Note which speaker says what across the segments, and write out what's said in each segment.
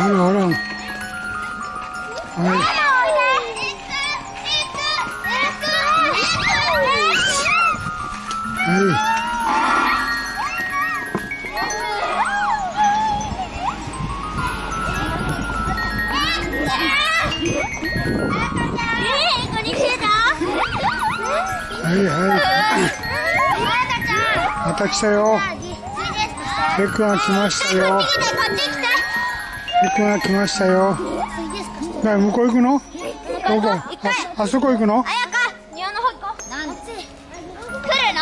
Speaker 1: あらあら。はい。はい。はいはい。また来たよ。ペクが来ましたよ。ペクが来ましたよ。向こう行くの？どこああそこ行くの？
Speaker 2: あやか庭の方行こう。なん来るの？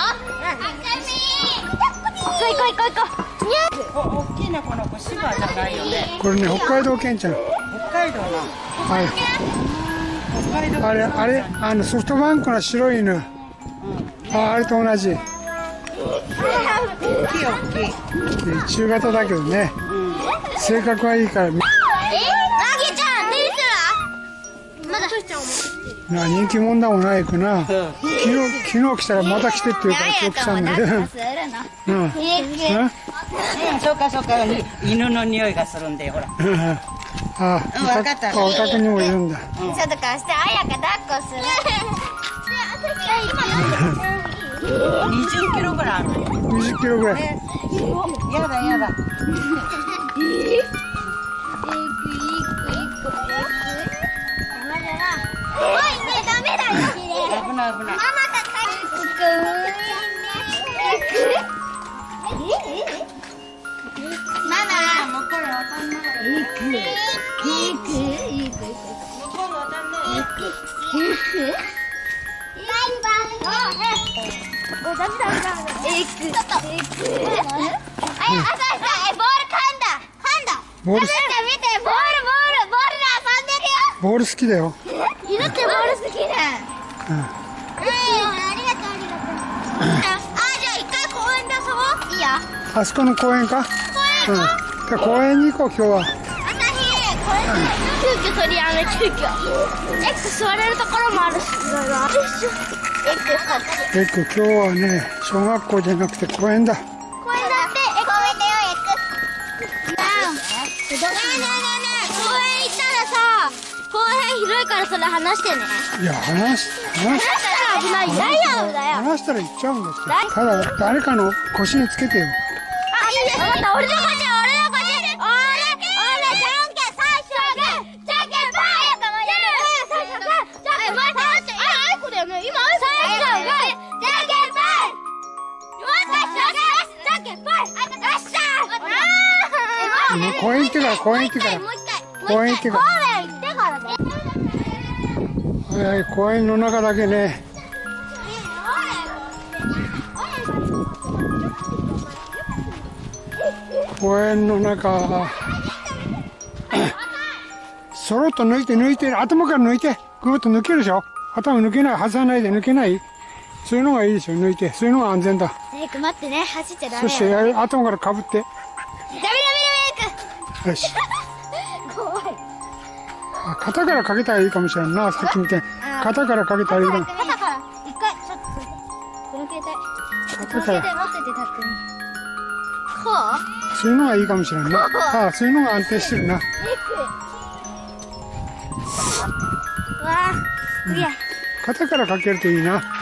Speaker 2: 行こう行こう行こう。行こう。
Speaker 3: お大きなこの子シバじゃないよね。
Speaker 1: これね、北海道犬ちゃん。
Speaker 3: 北海道の
Speaker 1: はい。
Speaker 3: 北海道。
Speaker 1: あれ、あれ、あのソフトバンクの白い犬。あ、あれと同じ。
Speaker 3: 大きい大きい。
Speaker 1: 中型だけどね。性格はいいから、
Speaker 2: えなぎちゃんテニスは？まだ。
Speaker 1: な人気者だもんないくな。昨日、昨日来たらまた来てって言うから今日来たんだけど。うん。
Speaker 3: そうかそうか犬の匂いがするんでほら。
Speaker 1: あ、
Speaker 3: うんわかった。
Speaker 1: あお宅にもいるんだ。
Speaker 2: ちょっと貸してあやか抱っこする。
Speaker 3: 20キロぐらいある
Speaker 1: 20キロぐらい。
Speaker 3: やだやだ
Speaker 2: おダメダメダメ行くちょっと行くあやあささボール噛んだ噛んだ
Speaker 1: ボール
Speaker 2: 見て見てボールボールボ
Speaker 1: ール好きだよ。
Speaker 2: ールで遊んでるよ犬ってボール好きだ
Speaker 1: うん。
Speaker 2: うん、ありがとう、ありがとう。あ、じゃあ一回公園で遊ぼう。いいよ。
Speaker 1: あそこの公園か？
Speaker 2: 公園
Speaker 1: うん。じゃ公園に行こう、今日は。
Speaker 2: あたひ、これ急遽取りやめ、急遽。X 座れるところもあるし、いろいろ。
Speaker 1: エッグ、今日はね、小学校じゃなくて公園だ。
Speaker 2: 公園だって、公園だよ、X。なあ。ねえねえねえねえ、公園行ったらさ、公園広いからそれ話してね。
Speaker 1: いや、話し、話し、
Speaker 2: だから危ない。ダイヤだよ。
Speaker 1: 話したら行っちゃうんだって。ただ、誰かの腰につけてよ。
Speaker 2: あ、いいです。また俺の勝ち、俺の
Speaker 1: もう公園行ってから、公園行ってから。公園行ってから
Speaker 2: 公園
Speaker 1: の中だけね。公園の中。そろっと抜いて抜いて、頭から抜いて、ぐーっと抜けるでしょ頭抜けない、外さないで抜けないそういうのがいいですよ、抜いて。そういうのが安全だ。
Speaker 2: エイク待ってね、走っちゃダ
Speaker 1: そして、や頭からかぶって。よし。
Speaker 2: ク。怖い。
Speaker 1: あ肩からかけたらいいかもしれんな、さっきみたいに。肩からかけたらいいかも。
Speaker 2: 肩から、一回、ちょっと、この携帯。
Speaker 1: 肩から。
Speaker 2: 持ってて、たっくん。こう？
Speaker 1: そういうのがいいかもしれんな。ああ、そういうのが安定してるな。
Speaker 2: わあ、すげえ。
Speaker 1: 肩からかけるといいな。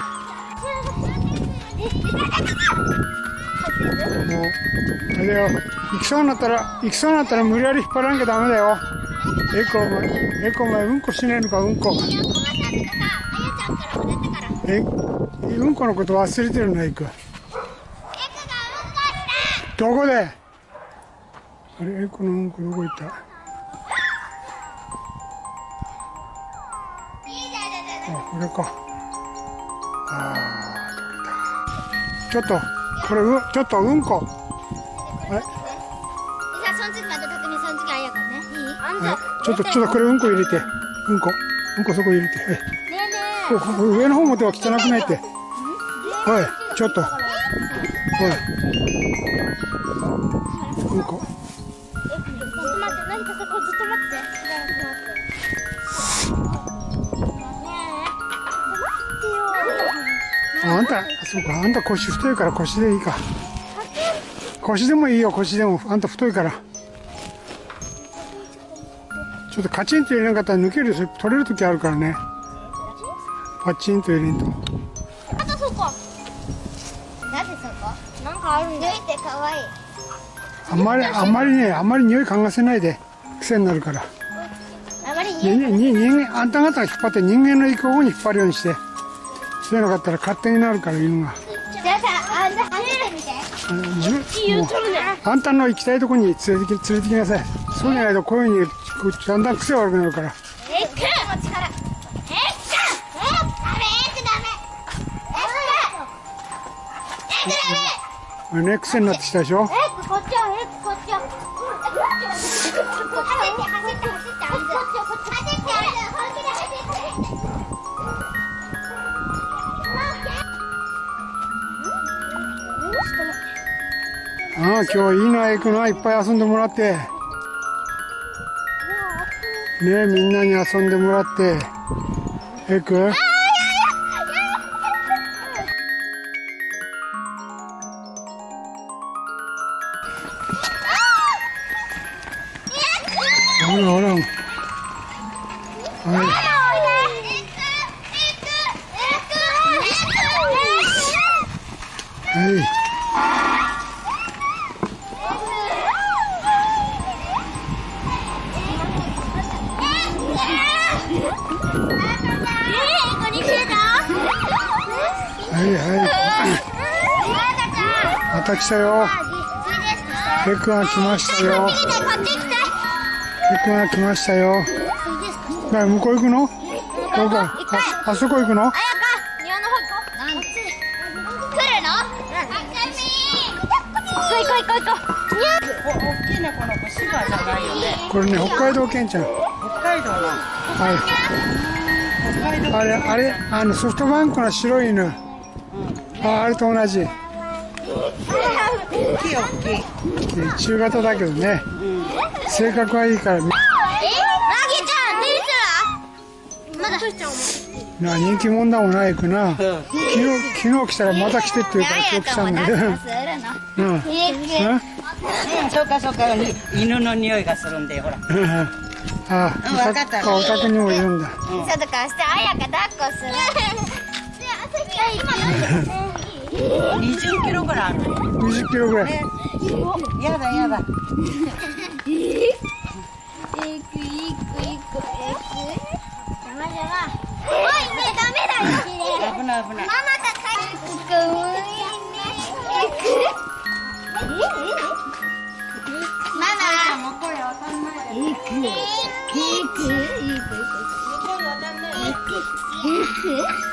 Speaker 1: もう、あれだよ。行きそうになったら、行きそうになったら無理やり引っ張らなきゃダメだよ。エコお前、エコお前、うんこしねえのか、うんこ。え、うんこのこと忘れてるな、エコ。
Speaker 2: うんこ
Speaker 1: どこで？あれ、エコのうんこどこ行った？あ、これか。あー、取れた。ちょっと、これ、う、ちょっとうんこ。あれ
Speaker 2: じゃあ、その次また確認、その次あやかね。いい？
Speaker 1: ちょっと、ちょっとこれうんこ入れて。うんこ。うんこそこ入れて。はい。
Speaker 2: ねえね
Speaker 1: ここ上の方持っては汚くないって。おい、ちょっと。おい。うんこ。
Speaker 2: え。ずっと待って、何かそこずっと待って。しばらく待って。ねえ。
Speaker 1: ああんた、そうか、あんた腰太いから腰でいいか。腰でもいいよ、腰でも。あんた太いから。ちょっとカチンと入れなかったら抜ける取れる時あるからね。パチンと入れんと。
Speaker 2: あとそこ。なんでそこ？なんかあるんだ抜いてかわい。い
Speaker 1: あんまりあんまりねあんまり匂い嗅がせないで。癖になるから。
Speaker 2: あまり
Speaker 1: にに人間あんた方が引っ張って人間の行く方に引っ張るようにしてそういうのかったら勝手になるから犬が
Speaker 2: じゃあさあんた走るみて。
Speaker 1: あんたの行きたいとこに連れてき連れてきなさい。そうじゃないとこういうふうにこうだんだん癖悪くなるから。
Speaker 2: えっくえっくえっくダメえっくダメえっくえっくダメ
Speaker 1: これね癖になってきたでしょ？ああ今日いいなないっぱい遊んでもらって。ねみんなに遊んでもらって。エクほらほら。はい。はいた来たよ。エクが来ましたよ。エクが来ましたよ。な向こう行くの？どこああそこ行くの？
Speaker 2: こ
Speaker 1: れね。北海道犬ちゃん。
Speaker 3: 北海道の。
Speaker 1: はい
Speaker 3: 北海道。
Speaker 1: あれあれあのソフトバンクの白い犬。ああれと同じ
Speaker 3: 大きい大きい。
Speaker 1: 中型だけどね。性格はいいから
Speaker 2: えなぎちゃん出てたまだ。
Speaker 1: な人気者だもんなエクな。
Speaker 3: うん。
Speaker 1: 昨日昨日来たらまた来てって言うから今日来たんだけど。うん。うん。
Speaker 3: そうかそうか。犬の匂いがするんでほら。
Speaker 1: うん。あ
Speaker 3: うんわかった。
Speaker 1: お宅にもいるんだ。
Speaker 2: ちょっと貸して。あやか抱っこする
Speaker 3: 20キロぐらいある。
Speaker 1: 20キロぐらい
Speaker 3: やだやだ
Speaker 2: いくいくいくいく邪魔邪魔おいねダメだよ
Speaker 3: 危ない危ない
Speaker 2: ママが帰ってくるママ
Speaker 3: もう声わかんない
Speaker 2: いくいくいく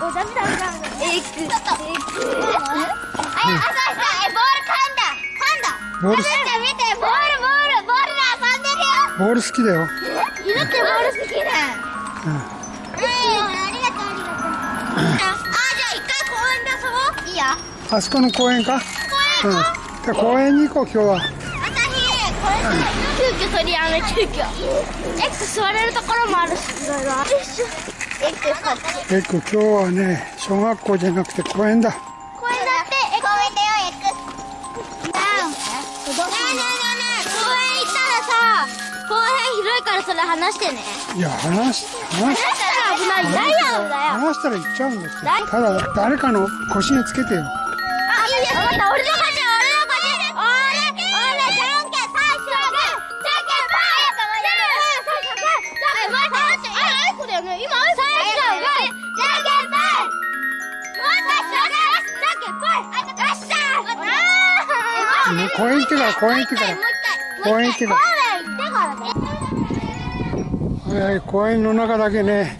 Speaker 2: お。えく、えく。あ、さボール噛んだ。噛んだ。
Speaker 1: ボール
Speaker 2: 朝日ちゃん見て、ボール、ボール、ボールで遊んでる
Speaker 1: ボール好きだよ
Speaker 2: よ。犬ってボール好きだ。
Speaker 1: うん
Speaker 2: うん、ありがとう、ありがとう。あ、じゃあ一回公園で遊ぼう。いいよ。
Speaker 1: あそこの公園か？
Speaker 2: 公園
Speaker 1: うんじゃあ公園に行こう今日は
Speaker 2: 急遽取りやめ、急遽。X 座れるところもあるし、いろいろ。
Speaker 1: 今日はね小学校じゃなくて公園だ
Speaker 2: 公園だって、え、公園だよ、X。ねえねえねえねえ、公園行ったらさ、公園広いからそれ話してね。
Speaker 1: いや話し話し
Speaker 2: したら危ない。ダイヤのだよ。
Speaker 1: 話したら行っちゃうんだってただ誰かの腰につけてよ
Speaker 2: あ、いいです。わかった、俺の勝ち、俺の勝ち。俺、俺、じゃんけん、最初はグー、じゃんけんぽい。最初はグー、じゃんけん、待って、待って。あ、あいこだよね。今、
Speaker 1: 公園行ってから公園行ってから。公園行ってから
Speaker 2: 公園行ってからね。
Speaker 1: はい公園の中だけね。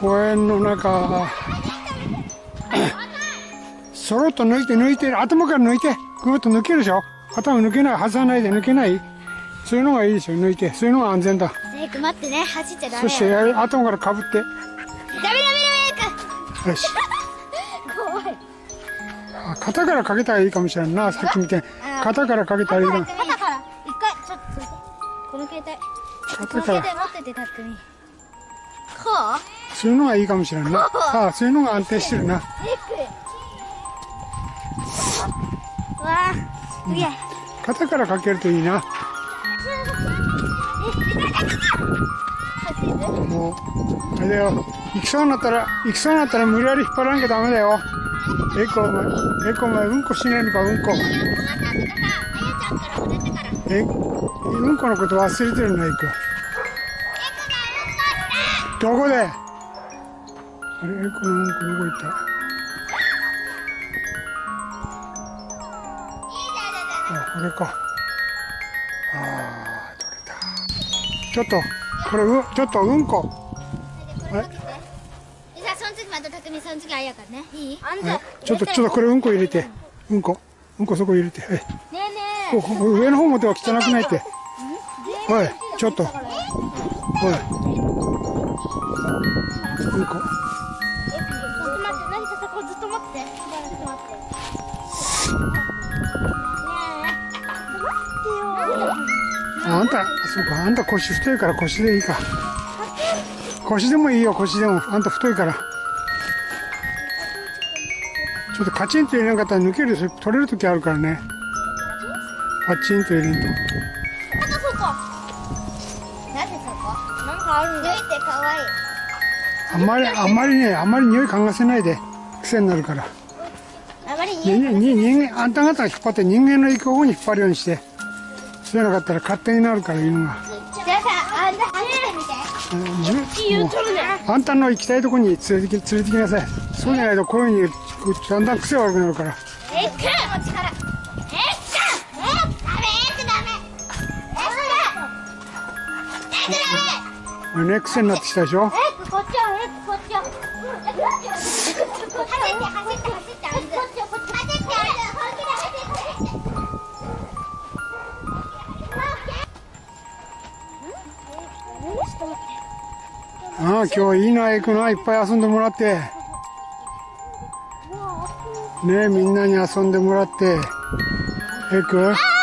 Speaker 1: 公園の中。そろっと抜いて抜いて頭から抜いて。ぐーっと抜けるでしょ。頭抜けない外さないで抜けない。そういうのがいいですよ抜いて。そういうのが安全だ。
Speaker 2: レイク待ってね走っちゃダメ
Speaker 1: そして頭からかぶってよし。
Speaker 2: 怖い。
Speaker 1: 肩からかけたらいいかもしれんなさっきみたいに肩からかけたらいいな
Speaker 2: 肩から一回ちょっとこの携帯。この携帯持っててたっくみ。こう？
Speaker 1: そういうのがいいかもしれんな。ああそういうのが安定してるな。
Speaker 2: わあすげえ、
Speaker 1: 肩からかけるといいな。もうあれだよ。行きそうになったら行きそうになったら無理やり引っ張らなきゃダメだよ。エコお前エコお前うんこしないのかうんこ。えうんこのこと忘れてるなエコどこで？あれエコのうんこどこ行った？あこれか。ああ取れた。ちょっとこれうちょっとうんこ。
Speaker 2: あその次また匠その次あやからね。いい？あん
Speaker 1: はい。ちょっとちょっとこれうんこ入れて。うんこ。うんこそこ入れて。はい
Speaker 2: ねえ。ね
Speaker 1: おお上の方持っては汚くないって。おい。ちょっと。おい。うんこ。
Speaker 2: えちょっと待って何かそこずっと待って。しばらく待ってねえ待ってよ
Speaker 1: ああんたそうか。あんた腰太いから腰でいいか。腰でもいいよ腰でも。あんた太いからちょっとカチンと入れなかったら抜ける取れる時あるからね。パチンと入れんと。
Speaker 2: なんかそこ。なんでそこなんかあるんだ。抜いてかわいい
Speaker 1: あんまりあんまりねあんまり匂い嗅がせないで。癖になるから。
Speaker 2: あまり
Speaker 1: にに人間あんた方が引っ張って人間の行く方に引っ張るようにしてそうじゃなかったら勝手になるから犬が。
Speaker 2: じゃあさあんた走ってみて。
Speaker 1: あんたの行きたいとこに連れてき連れてきなさい。そうじゃないとこういうふうにだんだん癖悪くなるから。
Speaker 2: えっくの力。えっくえっダメえっくダメえっくダメ
Speaker 1: ね癖になってきたでしょ
Speaker 2: えっくこっちよえっくこっちよえっくこっちよ走って走って走ってあんずこっちよこっち走って本気で走って
Speaker 1: ああ今日いいな行くないっぱい遊んでもらってねみんなに遊んでもらって。エク